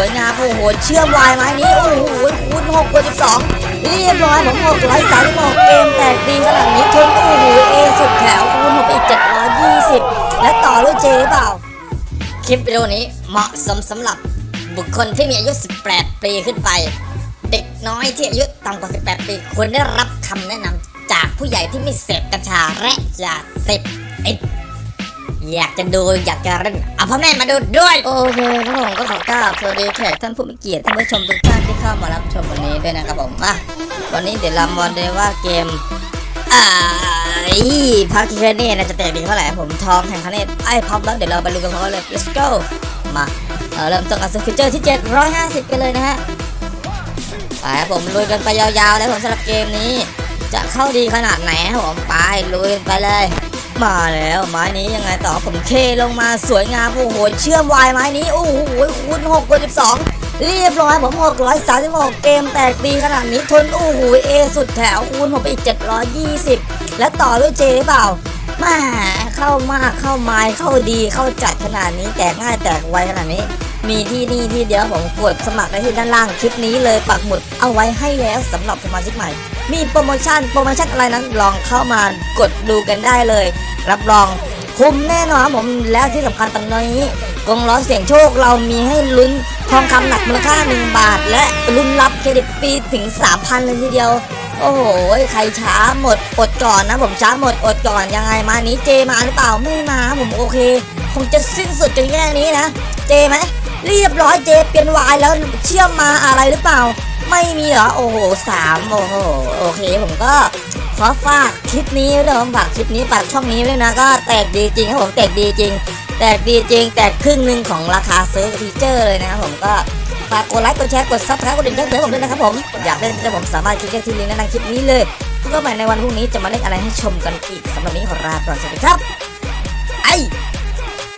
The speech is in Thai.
วยงามโอ้โหเชื่อมวายไม้นี้โอ้โหคูณ6กด12เรียบร้อยผม6 3 6เกมแตกดีขนาดนี้ทุนโอ้โหเอสุดแถวคูณ6อีก720และต่อด้เจหรือเปล่า คลิปวิดีโอนี้เหมาะสมสำหรับบุคคลที่มีอายุ 18 ปีขึ้นไป เด็กน้อยที่อายุต่ำกว่า 18 ปีควรได้รับคำแนะนำจากผู้ใหญ่ที่ไม่เสพกัญชาและยาเสพติด อยากจะดูอยากจะเล่นเอาพ่อแม่มาดูด้วย โอเคครับผมก็ขอกราบสวัสดีแขกท่านผู้มีเกียรติท่านผู้ชมทุกท่านที่เข้ามารับชมวันนี้ด้วยนะครับผมอะวันนี้เดี๋ยวเรามาดูว่าเกมอ่าอีพักที่แค่นี้นะจะแตกดีเท่าไหร่ผมทองแห่งคะแนนไอ้พร้อมแล้วเดี๋ยวเราไปลุยกันพร้อมเลย let's go มาเออเริ่มต้นกับสกิลเจอร์ที่ 750 กันเลยนะฮะไปครับผมลุยกันไปยาวๆเลยผมสำหรับเกมนี้ จะเข้าดีขนาดไหนครับผมไปลุยกันไปเลย มาแล้วไม้นี้ยังไงต่อผมเคลงมาสวยงามโอ้โหเชื่อมวายไม้นี้โอ้โหคูณ6กด12เรียบร้อยผม636เกมแตกดีขนาดนี้ทนโอ้โหเอสุดแถวคูณผมไปอีก720และต่อด้วยเจหรือเปล่าแม่เข้ามากเข้าไม้เข้าดีเข้าจัดขนาดนี้แตกง่ายแตกไวขนาดนี้ มีที่นี่ที่เดียวผมกดสมัครได้ที่ด้านล่างคลิปนี้เลยปักหมุดเอาไว้ให้แล้วสำหรับสมาชิกใหม่ มีโปรโมชั่นโปรโมชั่นอะไรนั้นลองเข้ามากดดูกันได้เลย รับรองคุ้มแน่นอนครับผมแล้วที่สำคัญตอนนี้กงล้อเสียงโชคเรามีให้ลุ้นทองคำหนักมูลค่า 1 บาท และลุ้นรับเครดิตฟรีถึง 3,000 เลยทีเดียว โอ้โห ใครช้าหมดอดก่อนนะผมช้าหมดอดก่อนยังไงมานี้เจมาหรือเปล่าไม่มาผมโอเค คงจะสิ้นสุดกันแค่นี้นะ เจไหมเรียบร้อยเจเปลี่ยนวายแล้วเชื่อมมาอะไรหรือเปล่า ไม่มีเหรอ โอ้โหสามโอ้โหโอเค ผมก็ขอฝากคลิปนี้ด้วยผมฝากคลิปนี้ฝากช่องนี้ด้วยนะก็แตกดีจริงครับผมแตกดีจริง แตกดีจริง แตกครึ่งหนึ่งของราคาซื้อฟีเจอร์เลยนะครับผมก็ฝากกดไลค์กดแชร์กด subscribe กดกระดิ่งแจ้งเตือนผมด้วยนะครับผมอยากเล่นจะผมสามารถคลิกได้ที่ลิงก์ในคลิปนี้เลยพบกันใหม่ในวันพรุ่งนี้จะมาเล่นอะไรให้ชมกันอีกสำหรับนี้ขอลาก่อนสวัสดีครับไอ